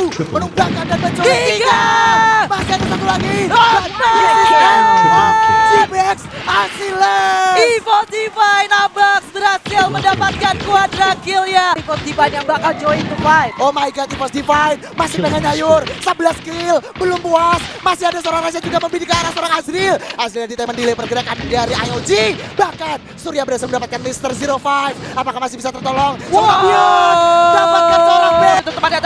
mampu menumbangkan dan menculik Tiga. Masih ada satu lagi. GBX Asiles. Evo Divine Abax berhasil mendapatkan quadra kill ya. Evo Divine yang bakal join to fight. Oh my god, Evos Divine masih pengen nyayur 11 kill, belum puas Masih ada seorang Raja juga membidik ke arah seorang Azril Azril di temen delay pergerakan dari IOG Bahkan Surya berhasil mendapatkan Mr. 05 Apakah masih bisa tertolong? Bion Dapatkan seorang B Itu temannya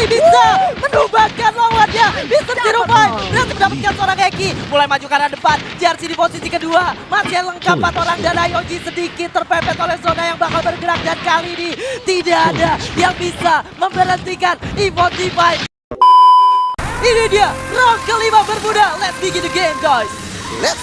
masih bisa menumbangkan lawannya. Zero Five berhasil mendapatkan seorang Eki. Mulai maju ke arah depan. JRC di posisi kedua. Masih lengkap empat orang dan IOG sedikit terpepet oleh zona yang bakal bergerak. Dan kali ini tidak ada yang bisa memberhentikan Divine. Ini dia round kelima bermuda. Let's begin the game guys. Let's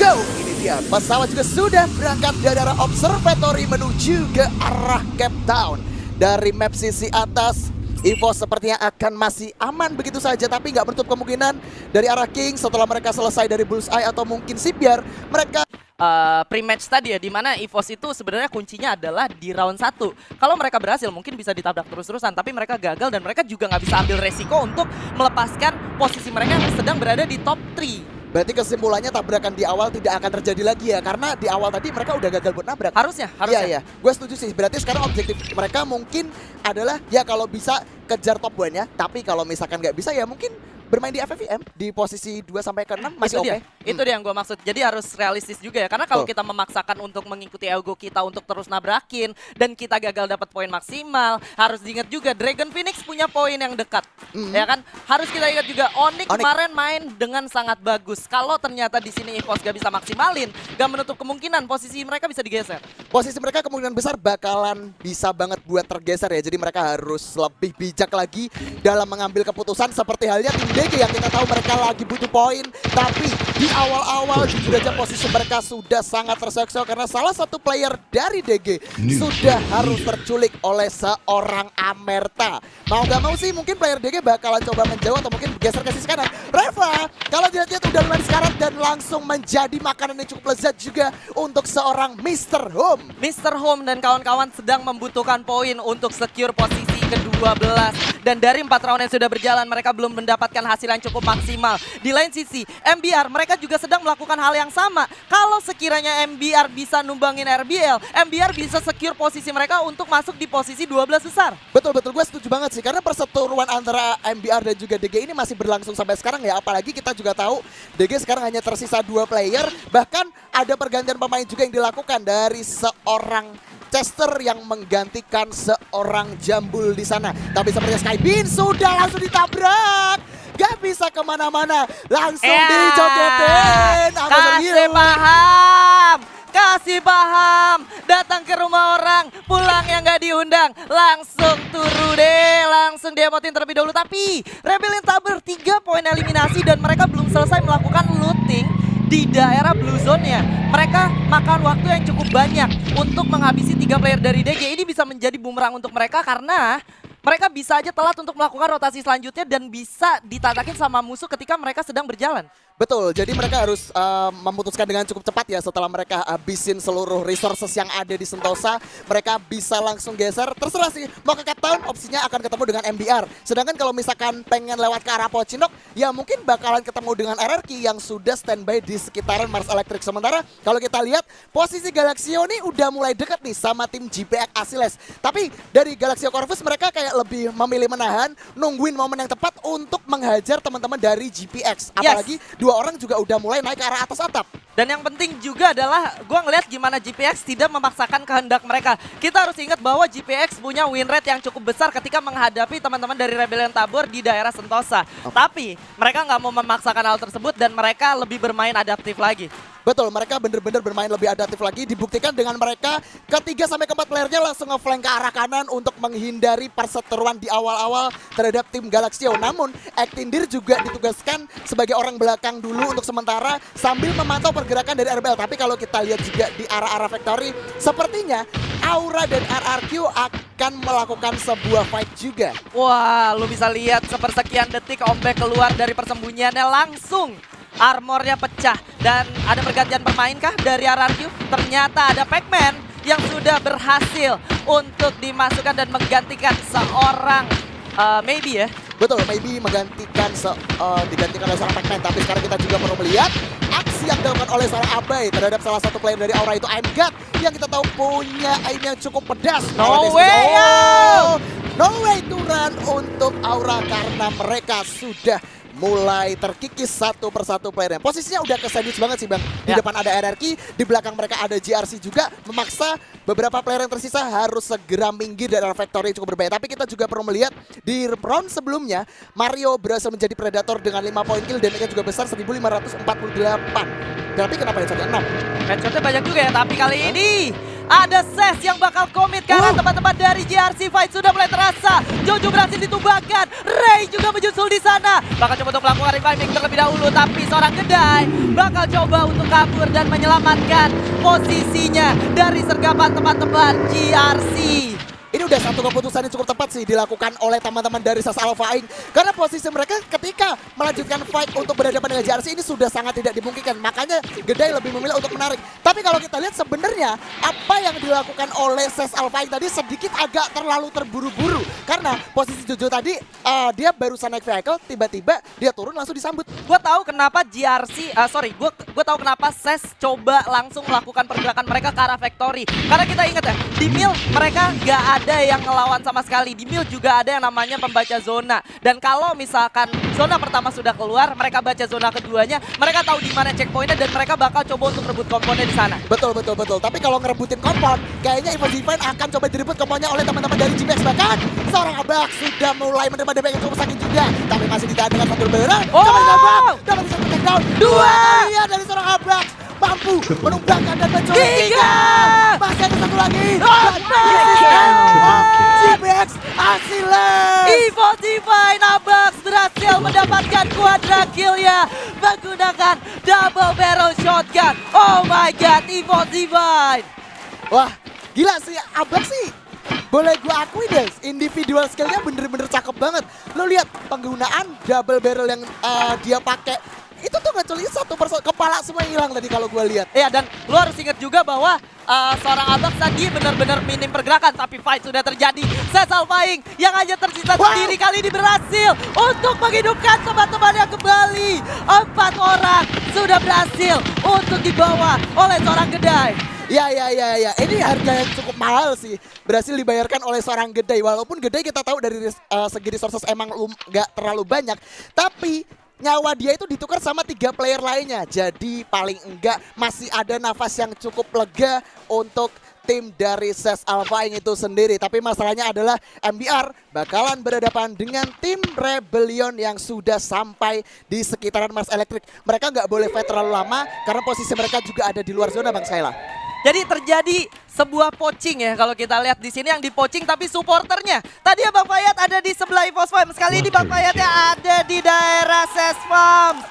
go Ini dia Pesawat juga sudah berangkat dari arah observatory menuju ke arah Cape Town Dari map sisi atas Evo sepertinya akan masih aman begitu saja Tapi nggak menutup kemungkinan dari arah King Setelah mereka selesai dari Bullseye atau mungkin Sibyar Mereka uh, pre-match tadi ya, di mana EVOS itu sebenarnya kuncinya adalah di round 1. Kalau mereka berhasil mungkin bisa ditabrak terus-terusan, tapi mereka gagal dan mereka juga nggak bisa ambil resiko untuk melepaskan posisi mereka yang sedang berada di top 3. Berarti kesimpulannya tabrakan di awal tidak akan terjadi lagi ya Karena di awal tadi mereka udah gagal buat nabrak Harusnya, Iya harusnya. iya, gue setuju sih. Berarti sekarang objektif mereka mungkin adalah ya kalau bisa kejar top one ya. Tapi kalau misalkan nggak bisa ya mungkin bermain di FFVM di posisi 2 sampai ke 6 masih oke. dia, itu dia yang gue maksud. Jadi harus realistis juga ya, karena kalau kita memaksakan untuk mengikuti ego kita untuk terus nabrakin dan kita gagal dapat poin maksimal, harus diingat juga Dragon Phoenix punya poin yang dekat, Mhm. ya kan? Harus kita ingat juga Onyx, Onyx. kemarin main dengan sangat bagus. Kalau ternyata di sini EVOS gak bisa maksimalin, gak menutup kemungkinan posisi mereka bisa digeser. Posisi mereka kemungkinan besar bakalan bisa banget buat tergeser ya. Jadi mereka harus lebih bijak lagi dalam mengambil keputusan seperti halnya tim DG yang kita tahu mereka lagi butuh poin. Tapi di awal-awal jujur aja posisi mereka sudah sangat terseksa karena salah satu player dari DG sudah harus terculik oleh seorang Amerta. Mau gak mau sih mungkin player DG bakalan coba menjauh atau mungkin geser ke sisi kanan. Reva, kalau dilihat-lihat udah lumayan sekarat dan langsung menjadi makanan yang cukup lezat juga untuk seorang Mr. Home. Mr. Home dan kawan-kawan sedang membutuhkan poin untuk secure posisi ke-12 dan dari empat round yang sudah berjalan mereka belum mendapatkan hasil yang cukup maksimal. Di lain sisi, MBR mereka juga sedang melakukan hal yang sama. Kalau sekiranya MBR bisa numbangin RBL, MBR bisa secure posisi mereka untuk masuk di posisi 12 besar. Betul betul gue setuju banget sih karena perseteruan antara MBR dan juga DG ini masih berlangsung sampai sekarang ya apalagi kita juga tahu DG sekarang hanya tersisa dua player bahkan ada pergantian pemain juga yang dilakukan dari seorang Chester yang menggantikan seorang Jambul di sana. Tapi sepertinya Skybin sudah langsung ditabrak. Gak bisa ke mana-mana. Langsung Ya, dijogetin. Aku Kasih paham, kasih paham. Datang ke rumah orang, pulang yang gak diundang. Langsung turu deh, langsung diemotin terlebih dahulu. Tapi Rebellion Tabur 3 poin eliminasi dan mereka belum selesai melakukan looting di daerah blue zone-nya. Mereka makan waktu yang cukup banyak untuk menghabisi tiga player dari DG. Ini bisa menjadi bumerang untuk mereka karena mereka bisa aja telat untuk melakukan rotasi selanjutnya dan bisa ditatakin sama musuh ketika mereka sedang berjalan. Betul, jadi mereka harus uh, memutuskan dengan cukup cepat ya setelah mereka habisin seluruh resources yang ada di Sentosa. Mereka bisa langsung geser, terserah sih mau ke Cape Town opsinya akan ketemu dengan MBR. Sedangkan kalau misalkan pengen lewat ke arah Pocinok, ya mungkin bakalan ketemu dengan RRQ yang sudah standby di sekitaran Mars Electric. Sementara kalau kita lihat posisi Galaxio ini udah mulai dekat nih sama tim GPX Asiles. Tapi dari Galaxio Corvus mereka kayak lebih memilih menahan, nungguin momen yang tepat untuk menghajar teman-teman dari GPX. Apalagi dua orang juga udah mulai naik ke arah atas atap. Dan yang penting juga adalah gua ngeliat gimana GPX tidak memaksakan kehendak mereka. Kita harus ingat bahwa GPX punya win rate yang cukup besar ketika menghadapi teman-teman dari Rebellion Tabor di daerah Sentosa. Tapi mereka nggak mau memaksakan hal tersebut dan mereka lebih bermain adaptif lagi. Betul, mereka bener-bener bermain lebih adaptif lagi. Dibuktikan dengan mereka ketiga sampai keempat playernya langsung ngeflank ke arah kanan untuk menghindari perseteruan di awal-awal terhadap tim Galaxio. Namun, Ektindir juga ditugaskan sebagai orang belakang dulu untuk sementara sambil memantau pergerakan dari RBL. Tapi kalau kita lihat juga di arah-arah Factory, sepertinya Aura dan RRQ akan melakukan sebuah fight juga. Wah, lu bisa lihat sepersekian detik Ombek keluar dari persembunyiannya langsung. Armornya pecah dan ada pergantian pemain kah dari RRQ? Ternyata ada Pac-Man yang sudah berhasil untuk dimasukkan dan menggantikan seorang uh, maybe ya Betul, maybe menggantikan se, uh, digantikan oleh seorang Pac-Man. Tapi sekarang kita juga perlu melihat aksi yang dilakukan oleh seorang Abai terhadap salah satu player dari Aura itu God yang kita tahu punya aim yang cukup pedas. No way! Oh, No way to run untuk Aura karena mereka sudah mulai terkikis satu persatu playernya. Posisinya udah ke sandwich banget sih Bang. Di Ya. depan ada RRQ, di belakang mereka ada GRC juga memaksa beberapa player yang tersisa harus segera minggir dari factory cukup berbahaya. Tapi kita juga perlu melihat di round sebelumnya Mario berhasil menjadi predator dengan 5 poin kill damage-nya juga besar 1548. Tapi kenapa yang 16? Headshotnya banyak juga ya, tapi kali ini ada Ses yang bakal komit karena teman-teman dari GRC Fight sudah mulai terasa. Jojo berhasil ditumbangkan, Ray juga menyusul di sana. Bakal coba untuk melakukan reviving terlebih dahulu, tapi seorang kedai bakal coba untuk kabur dan menyelamatkan posisinya dari sergapan teman-teman GRC. Ini udah satu keputusan yang cukup tepat sih dilakukan oleh teman-teman dari SAS Alpha Inc. Karena posisi mereka ketika melanjutkan fight untuk berhadapan dengan JRC ini sudah sangat tidak dimungkinkan. Makanya Gedai lebih memilih untuk menarik. Tapi kalau kita lihat sebenarnya apa yang dilakukan oleh SAS Alpha Inc tadi sedikit agak terlalu terburu-buru. Karena posisi Jojo tadi eh, dia barusan naik vehicle, tiba-tiba dia turun langsung disambut. Gue tahu kenapa GRC, ah, sorry, gue gue tahu kenapa Ses coba langsung melakukan pergerakan mereka ke arah factory. Karena kita ingat ya, di Mil mereka nggak ada yang ngelawan sama sekali. Di Mil juga ada yang namanya pembaca zona. Dan kalau misalkan zona pertama sudah keluar, mereka baca zona keduanya, mereka tahu di mana checkpointnya dan mereka bakal coba untuk rebut komponnya di sana. Betul betul betul. Tapi kalau ngerebutin kompon, kayaknya Divine akan coba direbut komponnya oleh teman-teman dari GPX bahkan seorang abak sudah mulai menerima damage yang cukup sakit juga. Tapi masih ditahan dengan satu berat. Oh! Coba dapat satu takedown. Dua! Iya dari seorang abak mampu menumbangkan dan menculik Tiga! Masih ada satu lagi. Oh! GPX Asiles. Evo Divine Abax berhasil mendapatkan quadra kill ya menggunakan double barrel shotgun. Oh my god, Evo Divine. Wah, gila sih Abak sih. Boleh gue akui deh, individual skillnya bener-bener cakep banget. Lo lihat penggunaan double barrel yang eh, dia pakai itu tuh ngeculik satu persatu kepala semua hilang tadi kalau gue lihat. Ya dan lo harus ingat juga bahwa uh, seorang Abax tadi benar-benar minim pergerakan tapi fight sudah terjadi. Cesar Faing yang hanya tersisa Wow. sendiri kali ini berhasil untuk menghidupkan teman-temannya kembali. Empat orang sudah berhasil untuk dibawa oleh seorang kedai. Ya ya ya ya, ini harga yang cukup mahal sih berhasil dibayarkan oleh seorang Gedai. Walaupun Gedai kita tahu dari eh, segi resources emang nggak terlalu banyak, tapi nyawa dia itu ditukar sama tiga player lainnya. Jadi paling enggak masih ada nafas yang cukup lega untuk tim dari SES Alpha Inc itu sendiri. Tapi masalahnya adalah MBR bakalan berhadapan dengan tim Rebellion yang sudah sampai di sekitaran Mars Electric. Mereka nggak boleh fight terlalu lama karena posisi mereka juga ada di luar zona Bang Saila. Jadi terjadi sebuah poaching ya kalau kita lihat di sini yang dipoaching tapi supporternya. Tadi ya Bang Fayat ada di sebelah Evos Farms. Kali ini Bang Fayatnya ada di daerah Ses Farms.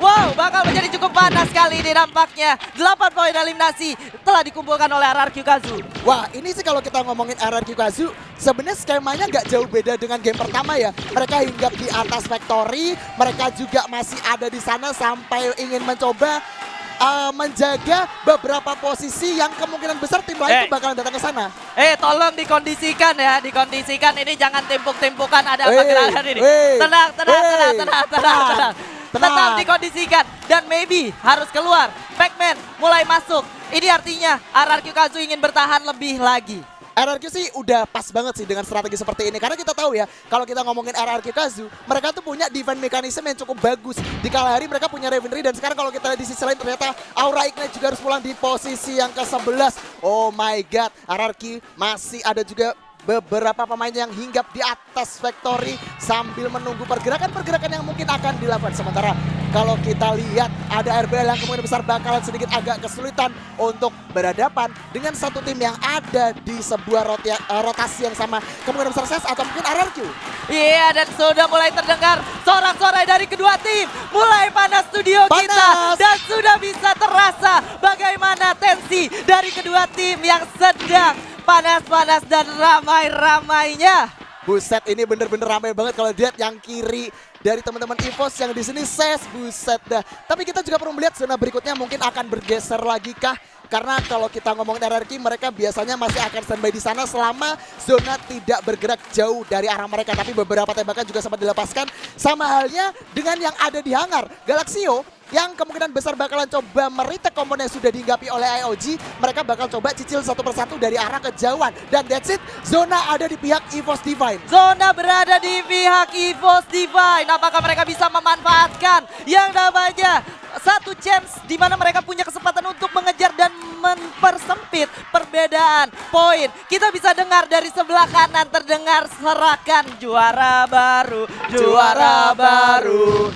Wow, bakal menjadi cukup panas kali ini nampaknya. 8 poin eliminasi telah dikumpulkan oleh RRQ Kazu. Wah, ini sih kalau kita ngomongin RRQ Kazu, sebenarnya skemanya nggak jauh beda dengan game pertama ya. Mereka hinggap di atas factory, mereka juga masih ada di sana sampai ingin mencoba uh, menjaga beberapa posisi yang kemungkinan besar tim lain Eh. tuh bakalan datang ke sana. Eh, tolong dikondisikan ya, dikondisikan. Ini jangan timpuk-timpukan ada apa gerakan ini. wey, Tenang, tenang, wey, tenang, tenang, tenang, tenang, tenang. Tetap tenang. dikondisikan dan maybe harus keluar. Pac-Man mulai masuk. Ini artinya RRQ Kazu ingin bertahan lebih lagi. RRQ sih udah pas banget sih dengan strategi seperti ini. Karena kita tahu ya kalau kita ngomongin RRQ Kazu mereka tuh punya defense mechanism yang cukup bagus. Di kala hari mereka punya Revenry dan sekarang kalau kita lihat di sisi lain ternyata Aura Ignite juga harus pulang di posisi yang ke-11 oh my god RRQ masih ada juga beberapa pemain yang hinggap di atas factory sambil menunggu pergerakan-pergerakan yang mungkin akan dilakukan sementara kalau kita lihat ada RBL yang kemungkinan besar bakalan sedikit agak kesulitan untuk berhadapan dengan satu tim yang ada di sebuah rotia- eh, rotasi yang sama kemungkinan besar SES atau mungkin RRQ. Iya dan sudah mulai terdengar sorak-sorai dari kedua tim. Mulai panas studio kita Panas. dan sudah bisa terasa bagaimana tensi dari kedua tim yang sedang panas-panas dan ramai-ramainya. Buset ini bener-bener ramai banget kalau lihat yang kiri dari teman-teman EVOS yang di sini ses buset dah. Tapi kita juga perlu melihat zona berikutnya mungkin akan bergeser lagi kah? Karena kalau kita ngomongin RRQ mereka biasanya masih akan standby di sana selama zona tidak bergerak jauh dari arah mereka. Tapi beberapa tembakan juga sempat dilepaskan. Sama halnya dengan yang ada di hangar. Galaxio yang kemungkinan besar bakalan coba meritek komponen yang sudah dihinggapi oleh IOG. Mereka bakal coba cicil satu persatu dari arah kejauhan. Dan that's it, zona ada di pihak EVOS Divine. Zona berada di pihak EVOS Divine. Apakah mereka bisa memanfaatkan yang namanya satu chance di mana mereka punya kesempatan untuk mengejar dan mempersempit perbedaan poin. Kita bisa dengar dari sebelah kanan terdengar serakan juara baru, juara baru,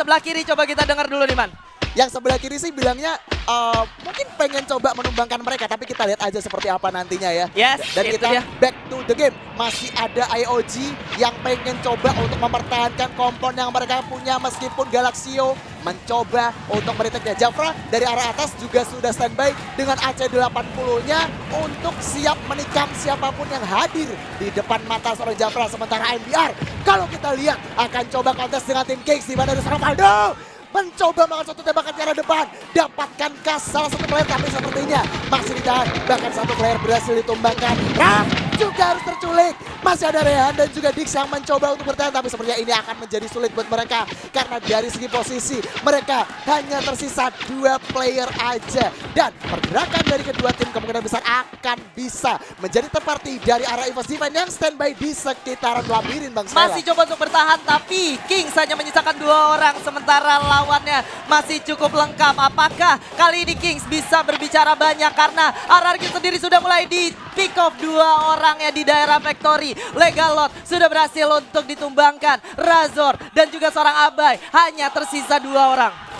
sebelah kiri coba kita dengar dulu nih Man. Yang sebelah kiri sih bilangnya uh, mungkin pengen coba menumbangkan mereka, tapi kita lihat aja seperti apa nantinya ya. Yes, Dan kita dia. back to the game. Masih ada IOG yang pengen coba untuk mempertahankan kompon yang mereka punya meskipun Galaxio mencoba untuk meriteknya. Jafra dari arah atas juga sudah standby dengan AC80-nya untuk siap menikam siapa pun yang hadir di depan mata seorang Jafra. Sementara MBR kalau kita lihat akan coba kontes dengan tim Kings di mana ada seorang Valdo mencoba melakukan satu tembakan ke arah depan. Dapatkan kas salah satu player tapi sepertinya masih ditahan. Bahkan satu player berhasil ditumbangkan. Ram juga harus terculik. Masih ada Rehan dan juga Dix yang mencoba untuk bertahan tapi sepertinya ini akan menjadi sulit buat mereka. Karena dari segi posisi mereka hanya tersisa dua player aja. Dan pergerakan dari kedua tim kemungkinan besar akan bisa menjadi terparti dari arah EVOS Divine yang standby di sekitaran labirin Bang Stella. Masih coba untuk bertahan tapi Kings hanya menyisakan dua orang sementara lawannya masih cukup lengkap. Apakah kali ini Kings bisa berbicara banyak? Karena RRQ sendiri sudah mulai di pick off dua orang ya di daerah factory. Legalot sudah berhasil untuk ditumbangkan. Razor dan juga seorang Abai hanya tersisa dua orang.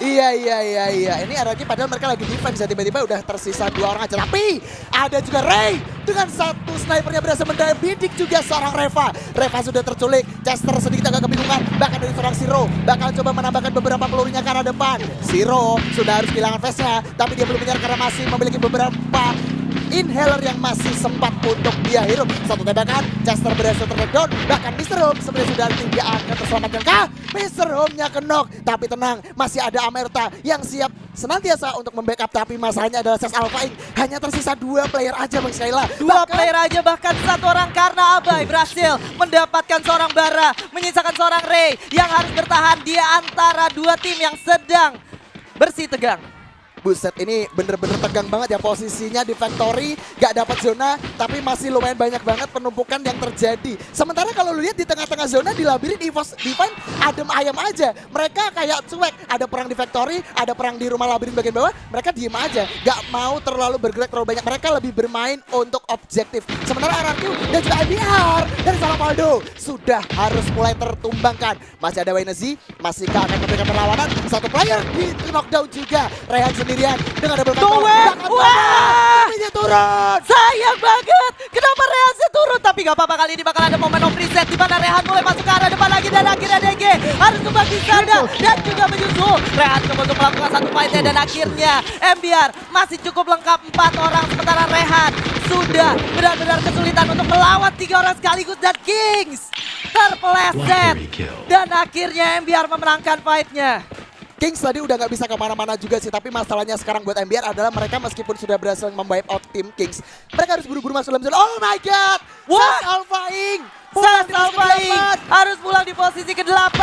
Iya iya iya iya. Ini RRQ padahal mereka lagi defense ya tiba-tiba udah tersisa dua orang aja. Tapi ada juga Ray dengan satu snipernya berhasil mendayang bidik juga seorang Reva. Reva sudah terculik. Chester sedikit agak kebingungan. Bahkan dari seorang Siro bakal coba menambahkan beberapa pelurunya ke arah depan. Siro sudah harus kehilangan face-nya. Tapi dia belum menyerah karena masih memiliki beberapa inhaler yang masih sempat untuk dia hirup. Satu tembakan, Chester berhasil terdown. Bahkan Mr. Home sebenarnya sudah tidak akan terselamatkan kah? Mr. Home-nya kenok. Tapi tenang, masih ada Amerta yang siap senantiasa untuk membackup. Tapi masalahnya adalah Ses Alpha Inc. Hanya tersisa dua player aja Bang Skyla. Dua Bahkan- player aja bahkan satu orang karena Abai berhasil mendapatkan seorang Bara, menyisakan seorang Ray yang harus bertahan di antara dua tim yang sedang bersih tegang. Buset ini bener-bener tegang banget ya posisinya di factory gak dapat zona tapi masih lumayan banyak banget penumpukan yang terjadi. Sementara kalau lu lihat di tengah-tengah zona di labirin EVOS Divine adem ayam aja. Mereka kayak cuek, ada perang di factory, ada perang di rumah labirin bagian bawah, mereka diem aja. Gak mau terlalu bergerak terlalu banyak. Mereka lebih bermain untuk objektif. Sementara RRQ dan juga IBR dari Salapaldo sudah harus mulai tertumbangkan. Masih ada Wainezi, masihkah akan memberikan perlawanan? Satu player di knockdown juga. Rehan sendirian dengan double! Bahkan Wah! Tapi turun. Sayang banget, kenapa Rehan turun? Tapi gak apa-apa kali ini bakal ada momen of reset di mana Rehan mulai masuk ke arah depan lagi dan akhirnya DG harus kembali sana dan juga menyusul. Rehan coba untuk melakukan satu fightnya dan akhirnya MBR masih cukup lengkap empat orang sementara Rehan sudah benar-benar kesulitan untuk melawan tiga orang sekaligus dan Kings terpeleset dan akhirnya MBR memenangkan fightnya. Kings tadi udah nggak bisa ke mana-mana juga sih, tapi masalahnya sekarang buat MBR adalah mereka meskipun sudah berhasil memwipe out tim Kings, mereka harus buru-buru masuk dalam zona. Oh my god! Wah! Sas Alpha Inc. Sas di posisi Alpha Inc. kedelapan. harus pulang di posisi ke-8.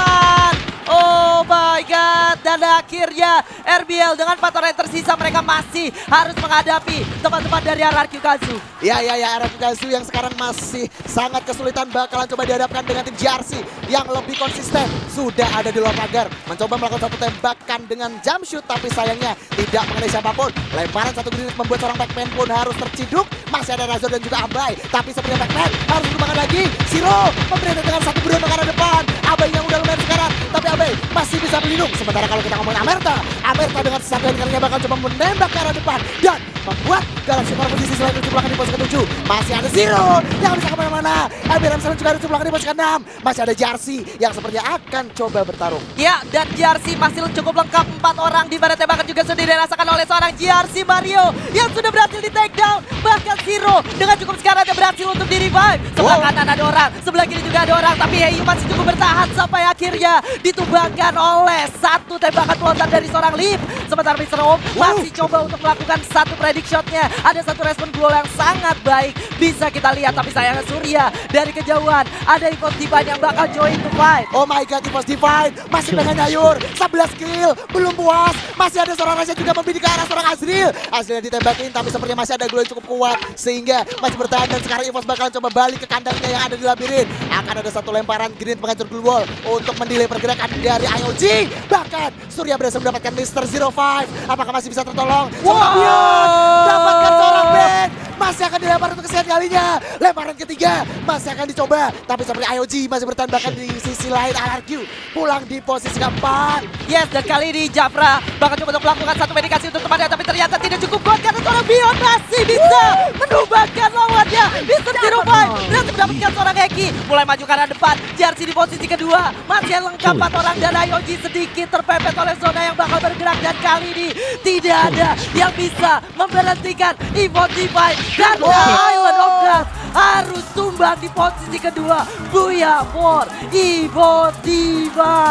Oh my god. Dan akhirnya RBL dengan empat orang yang tersisa mereka masih harus menghadapi teman-teman dari RRQ Kazu. Ya ya ya RF Gazu yang sekarang masih sangat kesulitan bakalan coba dihadapkan dengan tim JRC yang lebih konsisten sudah ada di luar pagar mencoba melakukan satu tembakan dengan jump shoot tapi sayangnya tidak mengenai siapa pun lemparan satu granit membuat seorang Pac-Man pun harus terciduk masih ada Razor dan juga Abai tapi sepertinya Pac-Man harus dikembangkan lagi Siro memberikan dengan satu beruang ke arah depan Abai yang udah lumayan sekarang tapi Abai masih bisa berlindung sementara kalau kita ngomongin Amerta Amerta dengan satu kalinya bakal coba menembak ke arah depan dan membuat Galaxy Core posisi selanjutnya diciptakan di posisi ke-7. Masih ada Zero yang bisa ke mana-mana. MBRM selanjutnya juga diciptakan di posisi ke-6. Masih ada Jarsi yang sepertinya akan coba bertarung. Ya, dan GRC masih cukup lengkap empat orang di mana tembakan juga sudah dirasakan oleh seorang GRC Mario yang sudah berhasil di take down. Bahkan Zero dengan cukup sekarang dia berhasil untuk di revive. Sebelah Wow. kanan ada orang, sebelah kiri juga ada orang, tapi Heyu masih cukup bertahan sampai akhirnya ditumbangkan oleh satu tembakan pelontar dari seorang Lip. Sementara Mr. Om masih coba untuk melakukan satu predict shotnya. Ada satu respon gol yang sangat baik bisa kita lihat, tapi sayangnya Surya dari kejauhan ada ikut Divan yang bakal join to fight. Oh my god, Evos Divine masih pengen nyayur 11 kill, belum puas Masih ada seorang Raja juga membidik ke arah seorang Azril Azril ditembakin tapi sepertinya masih ada glow yang cukup kuat Sehingga masih bertahan dan sekarang Evos bakalan coba balik ke kandangnya yang ada di labirin Akan ada satu lemparan green penghancur glue wall Untuk mendelay pergerakan dari IOG Bahkan Surya berhasil mendapatkan Mr. 05 Apakah masih bisa tertolong? Wow. Dapatkan seorang Ben masih akan dilempar untuk kesekian kalinya. Lemparan ketiga masih akan dicoba. Tapi seperti IOG masih bertahan bahkan di sisi lain. RRQ pulang di posisi keempat. Yes, dan kali ini Jafra bakal coba untuk melakukan satu medikasi untuk temannya Tapi ternyata tidak cukup kuat karena seorang Bion masih bisa menumbangkan lawannya. Mr. Zero Five berhasil mendapatkan seorang Eki Mulai maju ke arah depan, JRC di posisi kedua. Masih lengkap empat orang dan IOG sedikit terpepet oleh zona yang bakal bergerak. Dan kali ini tidak ada yang bisa memberhentikan Evo Divine Dan Island of Dust harus tumbang di posisi kedua. Buya for Evo Divine